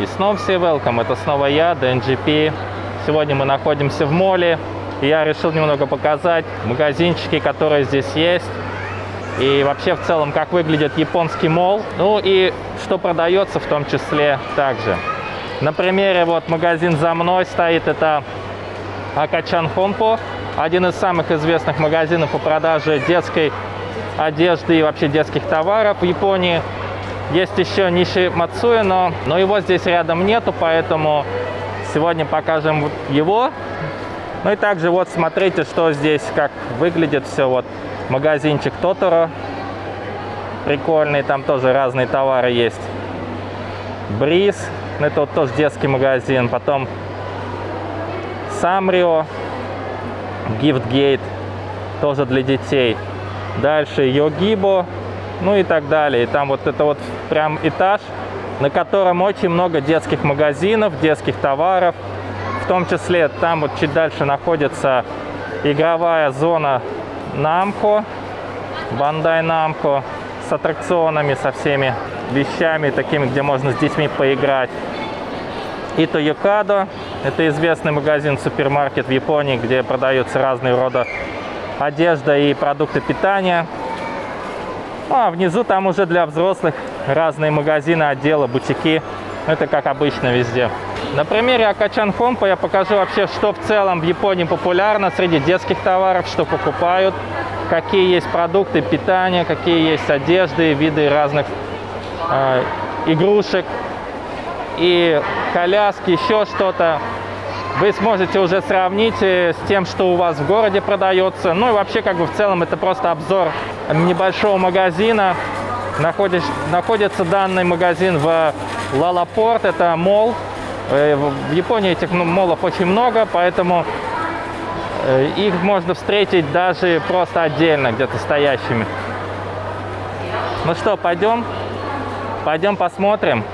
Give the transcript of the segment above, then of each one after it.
И снова все welcome, это снова я, DNGP. Сегодня мы находимся в моле. Я решил немного показать магазинчики, которые здесь есть. И вообще в целом, как выглядит японский мол. Ну и что продается в том числе также. На примере вот магазин за мной стоит, это Акачан Хонпо. Один из самых известных магазинов по продаже детской одежды и вообще детских товаров в Японии. Есть еще Ниши Мацуя, но, но его здесь рядом нету, поэтому сегодня покажем его. Ну и также вот смотрите, что здесь, как выглядит все. Вот магазинчик Тоторо. Прикольный, там тоже разные товары есть. Бриз, это вот тоже детский магазин. Потом Самрио, Гифтгейт, тоже для детей. Дальше Йогибо, ну и так далее. И там вот это вот прям этаж, на котором очень много детских магазинов, детских товаров. В том числе там вот чуть дальше находится игровая зона Намко, Бандай Намко, с аттракционами, со всеми вещами, такими, где можно с детьми поиграть. И Тоёкадо, это известный магазин, супермаркет в Японии, где продаются разные рода одежда и продукты питания. Ну, а внизу там уже для взрослых разные магазины, отделы, бутики. Это как обычно везде. На примере Акачан Хомпа я покажу вообще, что в целом в Японии популярно среди детских товаров, что покупают, какие есть продукты питания, какие есть одежды, виды разных э, игрушек и коляски, еще что-то вы сможете уже сравнить э, с тем, что у вас в городе продается. Ну и вообще, как бы в целом, это просто обзор небольшого магазина. Находишь, находится данный магазин в Лалапорт, это мол. Э, в Японии этих ну, молов очень много, поэтому э, их можно встретить даже просто отдельно, где-то стоящими. Ну что, пойдем? Пойдем посмотрим.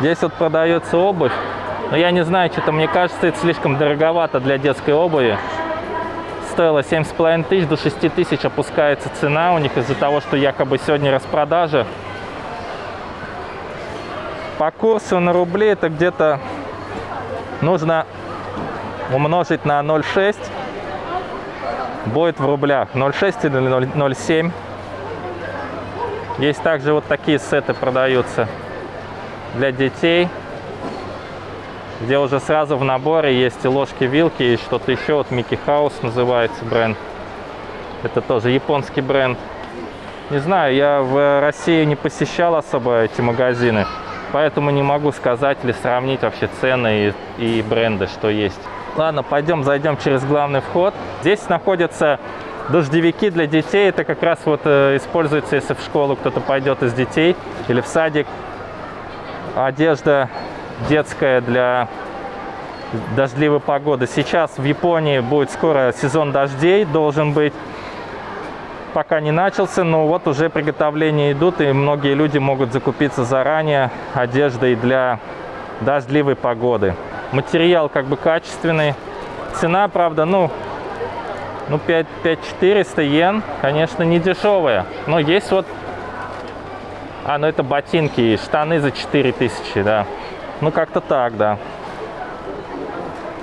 Здесь вот продается обувь. Но я не знаю, что-то мне кажется, это слишком дороговато для детской обуви. Стоило 7,5 тысяч, до 6 тысяч опускается цена у них из-за того, что якобы сегодня распродажа. По курсу на рубли это где-то нужно умножить на 0,6. Будет в рублях 0,6 или 0,7. Есть также вот такие сеты продаются для детей, где уже сразу в наборе есть и ложки-вилки, и что-то еще. Вот Микки Хаус называется бренд. Это тоже японский бренд. Не знаю, я в России не посещал особо эти магазины, поэтому не могу сказать или сравнить вообще цены и, и бренды, что есть. Ладно, пойдем, зайдем через главный вход. Здесь находятся дождевики для детей. Это как раз вот э, используется, если в школу кто-то пойдет из детей или в садик одежда детская для дождливой погоды. Сейчас в Японии будет скоро сезон дождей, должен быть. Пока не начался, но вот уже приготовления идут, и многие люди могут закупиться заранее одеждой для дождливой погоды. Материал как бы качественный. Цена, правда, ну, ну 5, 5400 йен, конечно, не дешевая. Но есть вот а, ну это ботинки штаны за 4000, да. Ну как-то так, да.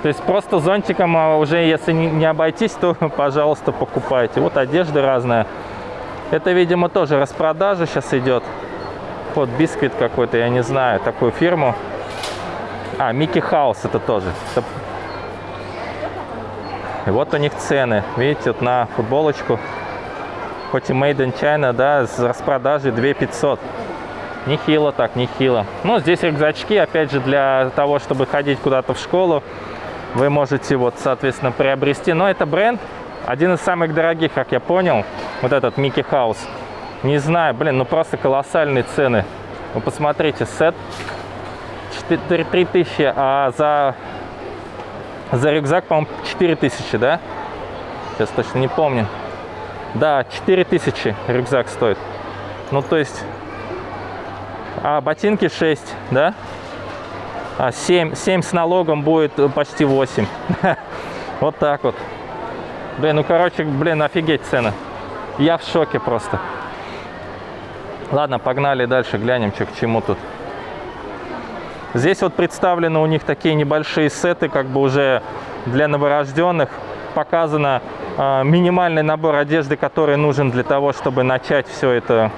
То есть просто зонтиком а, уже, если не обойтись, то, пожалуйста, покупайте. Вот одежда разная. Это, видимо, тоже распродажа сейчас идет. Вот бисквит какой-то, я не знаю, такую фирму. А, Микки Хаус это тоже. И вот у них цены. Видите, вот на футболочку хоть и made in China, да, с распродажи 2500. Нехило так, нехило. Ну, здесь рюкзачки, опять же, для того, чтобы ходить куда-то в школу, вы можете, вот, соответственно, приобрести. Но это бренд, один из самых дорогих, как я понял, вот этот Микки Хаус. Не знаю, блин, ну просто колоссальные цены. Вы посмотрите, сет 3000, а за, за рюкзак, по-моему, 4000, да? Сейчас точно не помню. Да, 4000 рюкзак стоит. Ну, то есть... А ботинки 6, да? А 7, 7 с налогом будет почти 8. Вот так вот. Блин, ну, короче, блин, офигеть цены. Я в шоке просто. Ладно, погнали дальше, глянем, что к чему тут. Здесь вот представлены у них такие небольшие сеты, как бы уже для новорожденных. Показано э, минимальный набор одежды, который нужен для того, чтобы начать все это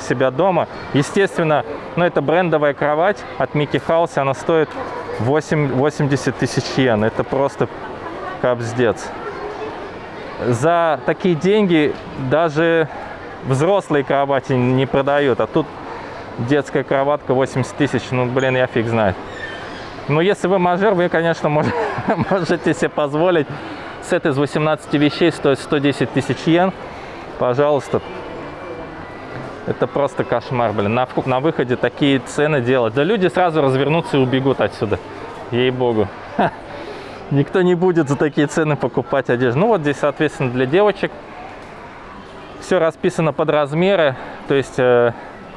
себя дома. Естественно, ну, это брендовая кровать от Микки Хаус, она стоит 8, 80 тысяч йен. Это просто капздец. За такие деньги даже взрослые кровати не продают, а тут детская кроватка 80 тысяч, ну, блин, я фиг знает. Но если вы мажор, вы, конечно, можете себе позволить. Сет из 18 вещей стоит 110 тысяч йен. Пожалуйста. Это просто кошмар, блин. На, на выходе такие цены делать. Да люди сразу развернутся и убегут отсюда. Ей-богу. Никто не будет за такие цены покупать одежду. Ну вот здесь, соответственно, для девочек все расписано под размеры. То есть э,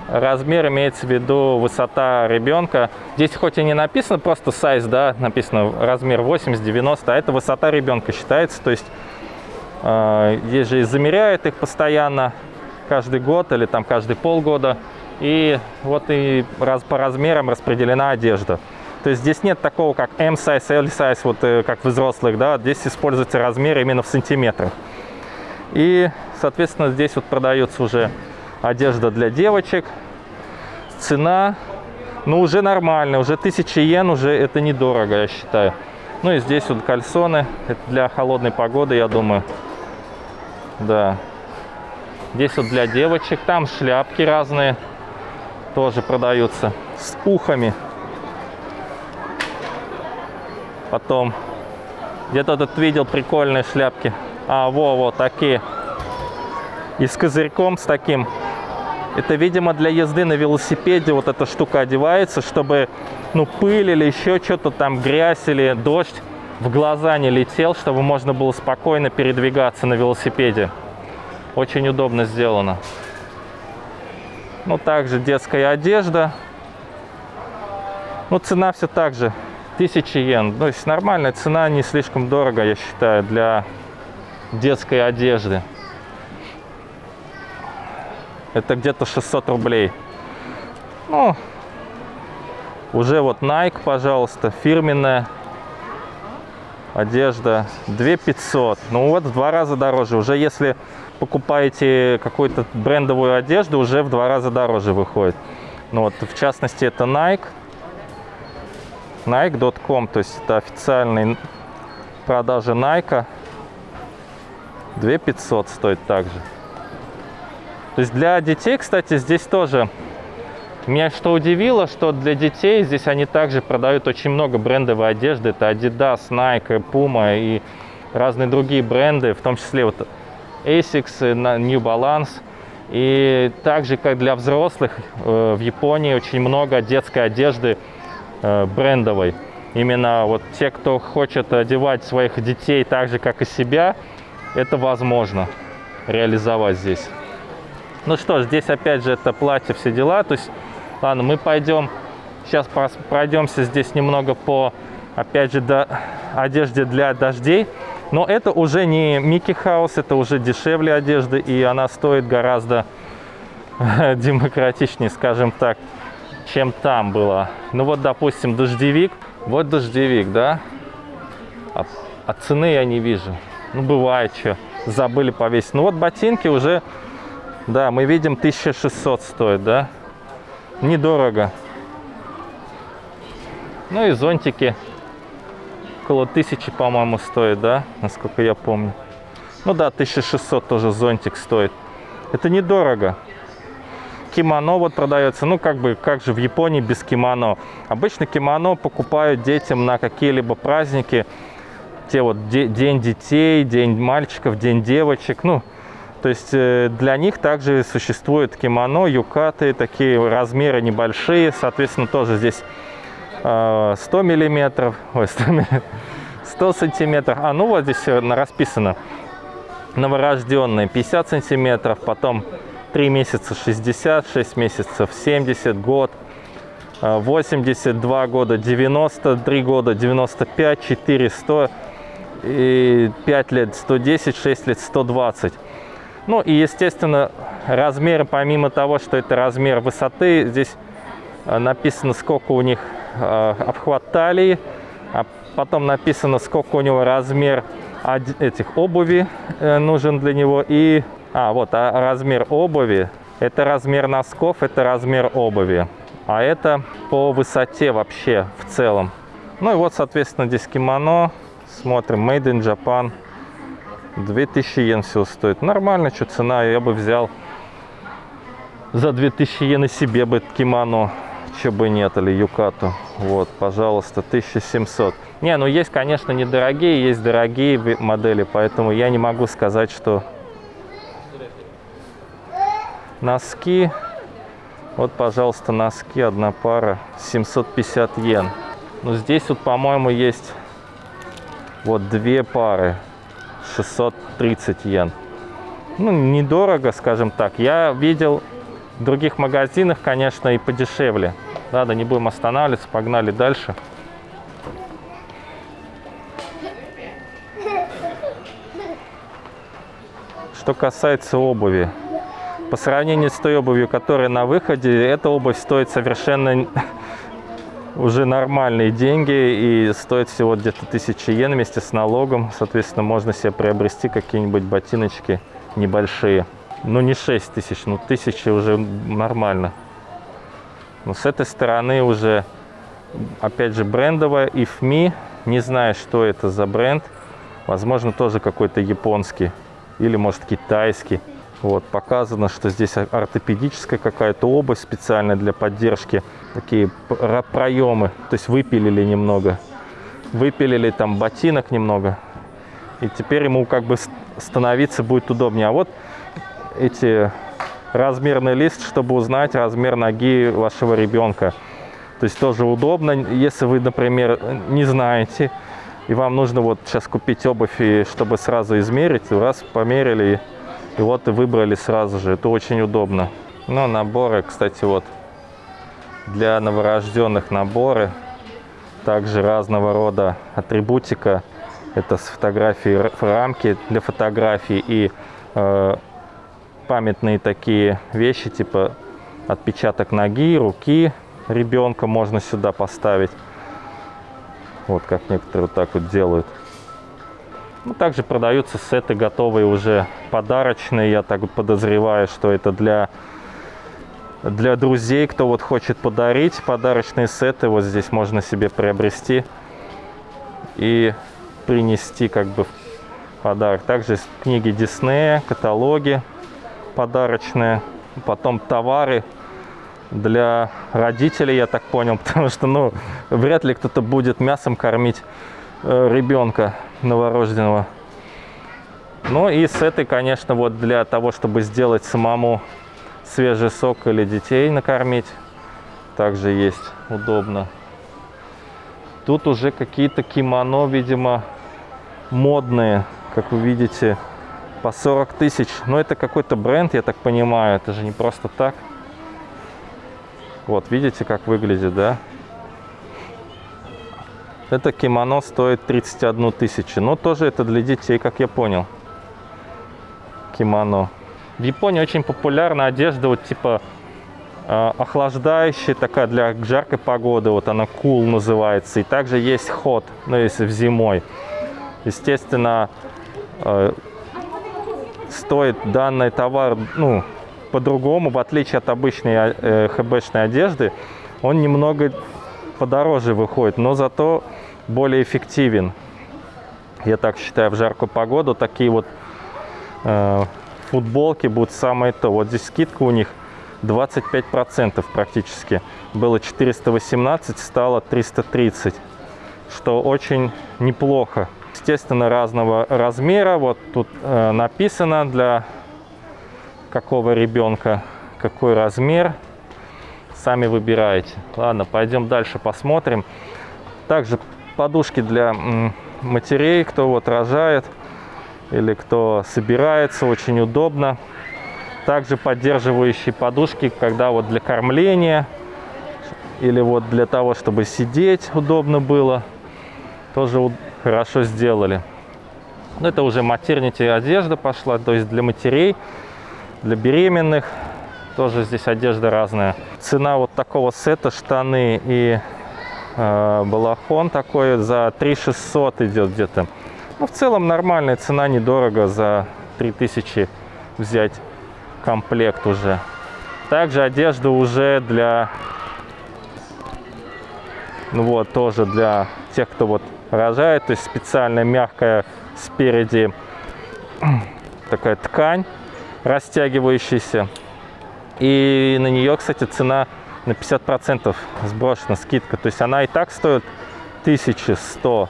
размер имеется в виду высота ребенка. Здесь хоть и не написано просто size, да, написано размер 80-90, а это высота ребенка считается. То есть э, здесь же замеряют их постоянно, каждый год или там каждый полгода. И вот и раз, по размерам распределена одежда. То есть здесь нет такого, как M-size, L-size, вот э, как в взрослых, да, здесь используется размер именно в сантиметрах. И, соответственно, здесь вот продается уже одежда для девочек. Цена, ну, уже нормальная, уже 1000 йен, уже это недорого, я считаю. Ну и здесь вот кальсоны, это для холодной погоды, я думаю. Да. Здесь вот для девочек, там шляпки разные тоже продаются с ухами. Потом где-то тут видел прикольные шляпки. А, во, вот такие. И с козырьком, с таким. Это, видимо, для езды на велосипеде вот эта штука одевается, чтобы, ну, пыль или еще что-то там, грязь или дождь в глаза не летел, чтобы можно было спокойно передвигаться на велосипеде. Очень удобно сделано. Ну, также детская одежда. Ну, цена все так же. 1000 йен. То есть нормальная цена, не слишком дорого, я считаю, для детской одежды. Это где-то 600 рублей. Ну, уже вот Nike, пожалуйста, фирменная одежда 2500 ну вот в два раза дороже уже если покупаете какую-то брендовую одежду уже в два раза дороже выходит ну вот в частности это Nike Nike.com то есть это официальный продажи Nike 2500 стоит также. То есть для детей, кстати, здесь тоже меня что удивило, что для детей здесь они также продают очень много брендовой одежды. Это Adidas, Nike, Puma и разные другие бренды, в том числе вот Asics, New Balance. И также, как для взрослых, э, в Японии очень много детской одежды э, брендовой. Именно вот те, кто хочет одевать своих детей так же, как и себя, это возможно реализовать здесь. Ну что ж, здесь опять же это платье, все дела. То есть, ладно, мы пойдем, сейчас пройдемся здесь немного по, опять же, до одежде для дождей. Но это уже не Микки Хаус, это уже дешевле одежды, и она стоит гораздо демократичнее, скажем так, чем там было. Ну вот, допустим, дождевик. Вот дождевик, да? А, а цены я не вижу. Ну, бывает что. Забыли повесить. Ну, вот ботинки уже, да, мы видим 1600 стоит, да? Недорого. Ну и зонтики около 1000, по-моему, стоит, да? Насколько я помню. Ну да, 1600 тоже зонтик стоит. Это недорого. Кимоно вот продается. Ну, как бы, как же в Японии без кимоно? Обычно кимоно покупают детям на какие-либо праздники те вот день детей, день мальчиков, день девочек, ну, то есть э, для них также существует кимоно, юкаты, такие размеры небольшие, соответственно, тоже здесь 100 э, миллиметров, ой, 100, 100 сантиметров, а ну вот здесь расписано, новорожденные 50 сантиметров, потом 3 месяца 60, 6 месяцев 70, год 82 э, года, 93 года, 95, 4, 100, и 5 лет 110, 6 лет 120. Ну и, естественно, размеры, помимо того, что это размер высоты, здесь э, написано, сколько у них обхват талии, а потом написано, сколько у него размер этих обуви э, нужен для него. И, а, вот, а размер обуви, это размер носков, это размер обуви. А это по высоте вообще в целом. Ну и вот, соответственно, здесь кимоно. Смотрим, Made in Japan. 2000 йен все стоит. Нормально, что цена, я бы взял за 2000 йен и себе бы кимоно, че бы нет, или юкату. Вот, пожалуйста, 1700. Не, ну есть, конечно, недорогие, есть дорогие модели, поэтому я не могу сказать, что носки, вот, пожалуйста, носки, одна пара, 750 йен. Ну, здесь вот, по-моему, есть вот две пары. 630 йен. Ну, недорого, скажем так. Я видел других магазинах, конечно, и подешевле. Ладно, не будем останавливаться, погнали дальше. Что касается обуви. По сравнению с той обувью, которая на выходе, эта обувь стоит совершенно уже нормальные деньги и стоит всего где-то 1000 йен вместе с налогом. Соответственно, можно себе приобрести какие-нибудь ботиночки небольшие. Ну, не 6 тысяч, ну, тысячи уже нормально. Но с этой стороны уже, опять же, брендовая IFMI. Не знаю, что это за бренд. Возможно, тоже какой-то японский или, может, китайский. Вот, показано, что здесь ортопедическая какая-то обувь специальная для поддержки. Такие проемы, то есть выпилили немного. Выпилили там ботинок немного. И теперь ему как бы становиться будет удобнее. А вот эти размерный лист, чтобы узнать размер ноги вашего ребенка. То есть тоже удобно, если вы, например, не знаете, и вам нужно вот сейчас купить обувь, и чтобы сразу измерить, раз померили, и вот и выбрали сразу же. Это очень удобно. Но наборы, кстати, вот для новорожденных наборы. Также разного рода атрибутика. Это с фотографии рамки для фотографий и э, памятные такие вещи, типа отпечаток ноги, руки ребенка можно сюда поставить. Вот как некоторые вот так вот делают. Ну, также продаются сеты готовые уже подарочные. Я так подозреваю, что это для, для друзей, кто вот хочет подарить подарочные сеты. Вот здесь можно себе приобрести и принести как бы подарок. Также книги Диснея, каталоги подарочные. Потом товары для родителей, я так понял, потому что, ну, вряд ли кто-то будет мясом кормить э, ребенка новорожденного. Ну и с этой, конечно, вот для того, чтобы сделать самому свежий сок или детей накормить, также есть удобно. Тут уже какие-то кимоно, видимо, модные, как вы видите, по 40 тысяч. Но это какой-то бренд, я так понимаю, это же не просто так. Вот, видите, как выглядит, да? Это кимоно стоит 31 тысячу. Но тоже это для детей, как я понял. Кимоно. В Японии очень популярна одежда вот типа э, охлаждающая, такая для жаркой погоды. Вот она cool называется. И также есть hot, ну если в зимой. Естественно, э, стоит данный товар, ну, по-другому, в отличие от обычной э, хбшной одежды, он немного подороже выходит, но зато более эффективен. Я так считаю, в жаркую погоду такие вот э, футболки будут самое то. Вот здесь скидка у них 25% практически. Было 418, стало 330, что очень неплохо. Естественно, разного размера. Вот тут э, написано для какого ребенка какой размер сами выбираете. Ладно, пойдем дальше посмотрим. Также подушки для матерей, кто вот рожает или кто собирается, очень удобно. Также поддерживающие подушки, когда вот для кормления или вот для того, чтобы сидеть удобно было, тоже хорошо сделали. Ну, это уже матернити одежда пошла, то есть для матерей, для беременных. Тоже здесь одежда разная. Цена вот такого сета, штаны и э, балахон такой за 3600 идет где-то. Ну, в целом нормальная цена, недорого за 3000 взять комплект уже. Также одежда уже для, ну вот, тоже для тех, кто вот рожает, то есть специальная мягкая спереди такая ткань растягивающаяся. И на нее, кстати, цена на 50% сброшена скидка. То есть она и так стоит 1100,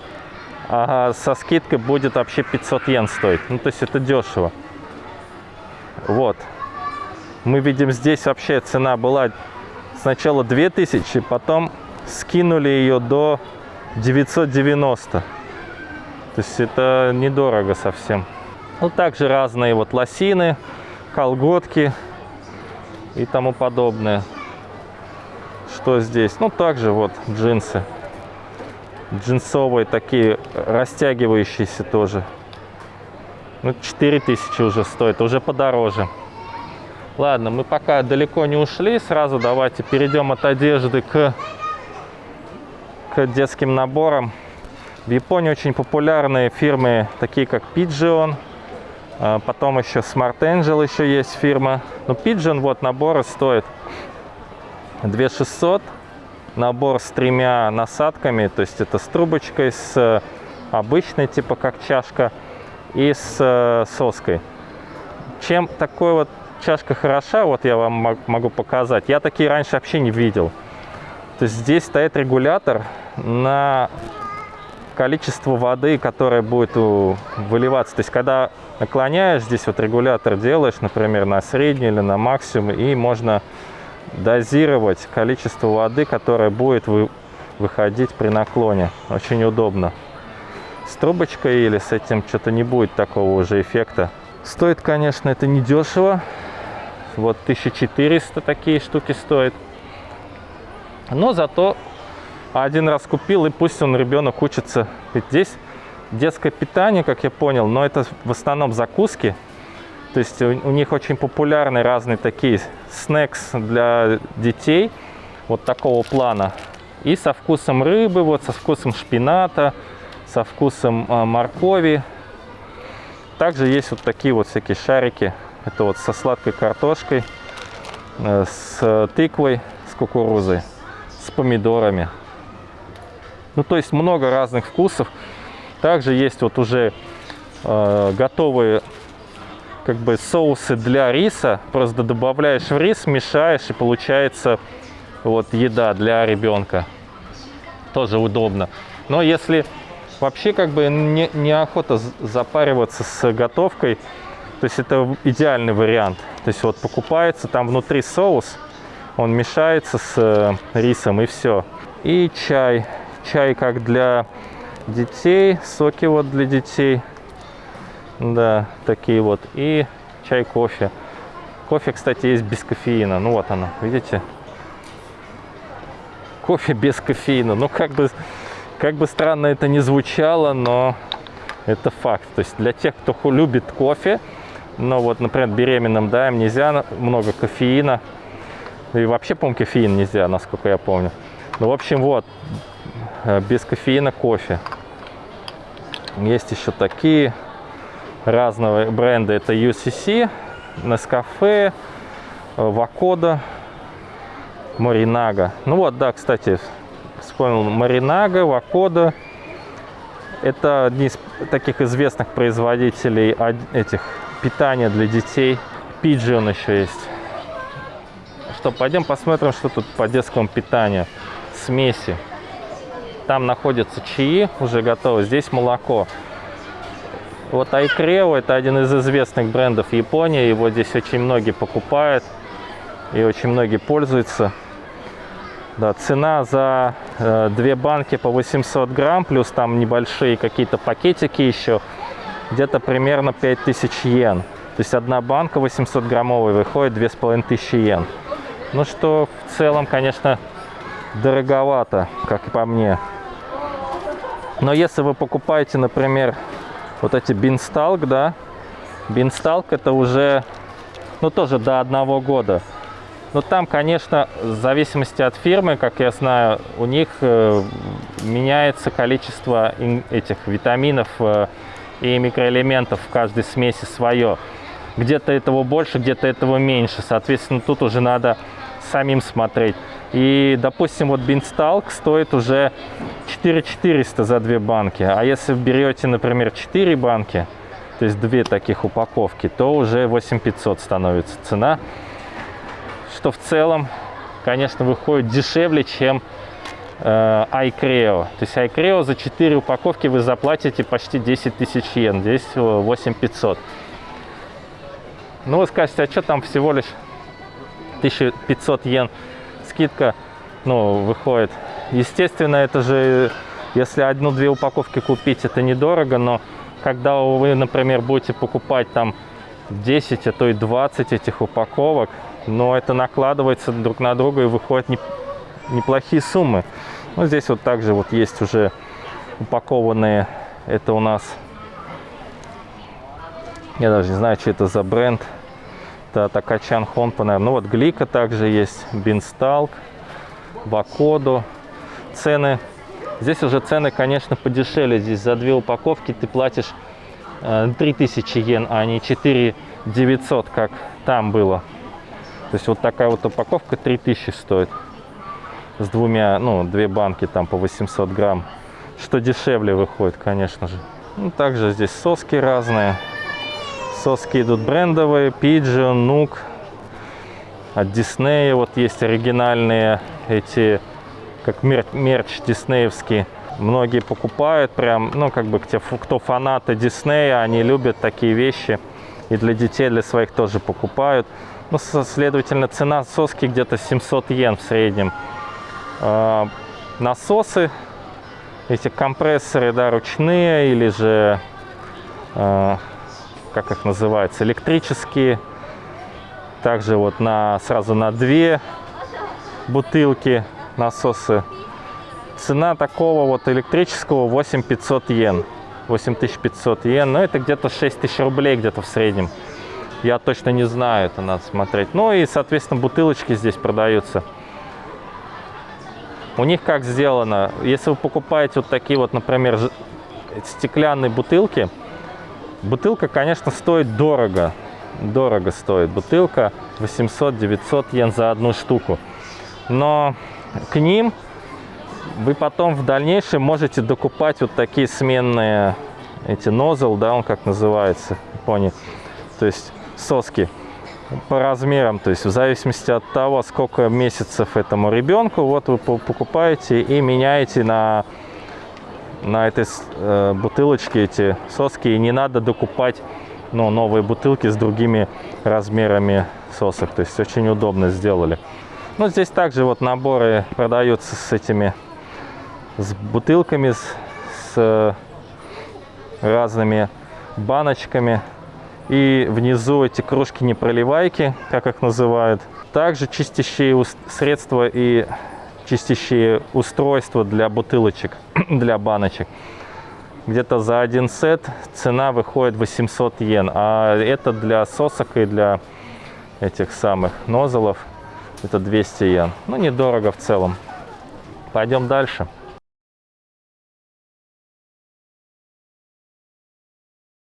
а со скидкой будет вообще 500 йен стоить. Ну, то есть это дешево. Вот. Мы видим, здесь вообще цена была сначала 2000, потом скинули ее до 990. То есть это недорого совсем. Ну, также разные вот лосины, колготки и тому подобное. Что здесь? Ну, также вот джинсы. Джинсовые такие, растягивающиеся тоже. Ну, 4000 уже стоит, уже подороже. Ладно, мы пока далеко не ушли. Сразу давайте перейдем от одежды к, к детским наборам. В Японии очень популярные фирмы, такие как Pigeon. А, потом еще Smart Angel еще есть фирма. Но Pigeon, вот наборы стоит 2600. Набор с тремя насадками, то есть это с трубочкой, с обычной, типа как чашка, и с э, соской. Чем такой вот чашка хороша, вот я вам могу показать. Я такие раньше вообще не видел. То есть здесь стоит регулятор на количество воды, которое будет выливаться. То есть когда наклоняешь, здесь вот регулятор делаешь, например, на средний или на максимум, и можно дозировать количество воды, которое будет вы, выходить при наклоне. Очень удобно. С трубочкой или с этим что-то не будет такого уже эффекта. Стоит, конечно, это недешево. Вот 1400 такие штуки стоят. Но зато один раз купил, и пусть он, ребенок, учится. Ведь здесь детское питание, как я понял, но это в основном закуски. То есть у, у них очень популярны разные такие снекс для детей, вот такого плана. И со вкусом рыбы, вот со вкусом шпината, со вкусом а, моркови. Также есть вот такие вот всякие шарики это вот со сладкой картошкой, э, с тыквой, с кукурузой, с помидорами. Ну, то есть много разных вкусов. Также есть вот уже э, готовые как бы соусы для риса. Просто добавляешь в рис, мешаешь и получается вот еда для ребенка. Тоже удобно. Но если вообще как бы не, неохота запариваться с готовкой, то есть это идеальный вариант. То есть вот покупается, там внутри соус, он мешается с э, рисом и все. И чай. Чай как для детей, соки вот для детей. Да, такие вот. И чай, кофе. Кофе, кстати, есть без кофеина. Ну вот она, видите? Кофе без кофеина. Ну как бы, как бы странно это не звучало, но это факт. То есть для тех, кто любит кофе, но вот, например, беременным, да, им нельзя много кофеина. И вообще, по-моему, кофеин нельзя, насколько я помню. Ну, в общем, вот, э, без кофеина кофе. Есть еще такие разные бренды. Это UCC, Nescafe, Вакода, Маринага. Ну вот, да, кстати, вспомнил Маринага, Вакода. Это одни из таких известных производителей этих питания для детей. Пиджин еще есть. Что, пойдем посмотрим, что тут по детскому питанию. Смеси. Там находятся чаи, уже готовы. Здесь молоко. Вот Айкрео, это один из известных брендов Японии. Его здесь очень многие покупают и очень многие пользуются. Да, цена за э, две банки по 800 грамм, плюс там небольшие какие-то пакетики еще – где-то примерно 5000 йен. То есть одна банка 800 граммовая выходит 2500 йен. Ну что в целом, конечно, дороговато, как по мне. Но если вы покупаете, например, Вот эти бинсталк, да. Бинсталк это уже, ну тоже до одного года. Но там, конечно, в зависимости от фирмы, как я знаю, у них э, меняется количество этих витаминов э, и микроэлементов в каждой смеси свое. Где-то этого больше, где-то этого меньше. Соответственно, тут уже надо самим смотреть. И, допустим, вот бинсталк стоит уже 4400 за две банки. А если берете, например, 4 банки, то есть две таких упаковки, то уже 8500 становится цена. Что в целом, конечно, выходит дешевле, чем э, iCreo. То есть iCreo за 4 упаковки вы заплатите почти 10 тысяч йен. Здесь 8500. Ну, вы скажете, а что там всего лишь 1500 йен скидка, ну, выходит. Естественно, это же, если одну-две упаковки купить, это недорого, но когда вы, например, будете покупать там 10, а то и 20 этих упаковок, но это накладывается друг на друга и выходят не, неплохие суммы. Ну, здесь вот также вот есть уже упакованные, это у нас, я даже не знаю, что это за бренд, это Такачан Хонпа, наверное. Ну вот Глика также есть, Бинсталк, Бакоду. Цены, здесь уже цены, конечно, подешевле. Здесь за две упаковки ты платишь 3000 э, йен, а не 4 900, как там было. То есть вот такая вот упаковка 3000 стоит. С двумя, ну, две банки там по 800 грамм. Что дешевле выходит, конечно же. Ну, также здесь соски разные. Соски идут брендовые, Pigeon, Нук. От Disney вот есть оригинальные эти, как мерч диснеевский. Многие покупают прям, ну, как бы, кто фанаты Диснея, они любят такие вещи. И для детей, для своих тоже покупают. Ну, следовательно, цена соски где-то 700 йен в среднем. А, насосы, эти компрессоры, да, ручные или же а, как их называется, электрические. Также вот на, сразу на две бутылки насосы. Цена такого вот электрического 8500 йен. 8500 йен, но это где-то 6000 рублей где-то в среднем. Я точно не знаю, это надо смотреть. Ну и, соответственно, бутылочки здесь продаются. У них как сделано, если вы покупаете вот такие вот, например, стеклянные бутылки, Бутылка, конечно, стоит дорого. Дорого стоит бутылка. 800-900 йен за одну штуку. Но к ним вы потом в дальнейшем можете докупать вот такие сменные эти нозл, да, он как называется в Японии. То есть соски по размерам, то есть в зависимости от того, сколько месяцев этому ребенку, вот вы покупаете и меняете на на этой э, бутылочке эти соски, и не надо докупать ну, новые бутылки с другими размерами сосок. То есть очень удобно сделали. Ну, здесь также вот наборы продаются с этими, с бутылками, с, с разными баночками. И внизу эти кружки-непроливайки, как их называют. Также чистящие средства и чистящие устройства для бутылочек, для баночек. Где-то за один сет цена выходит 800 йен, а это для сосок и для этих самых нозелов это 200 йен. Ну, недорого в целом. Пойдем дальше.